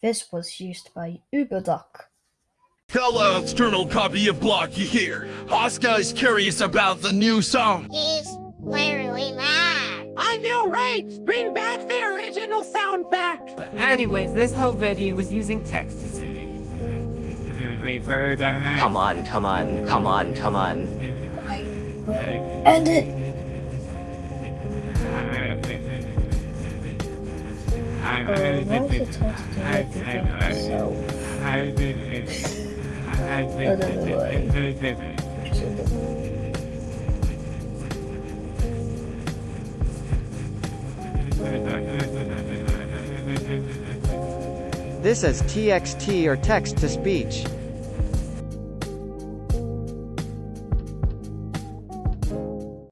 This was used by UberDuck. Hello, external copy of Blocky here. Oscar is curious about the new song. He's clearly mad. I know, right? Bring back the original sound back. But anyways, this whole video was using text to say. Come on, come on, come on, come on. I end it. Now uh, is the time to do everything so. This is TXT or text to speech.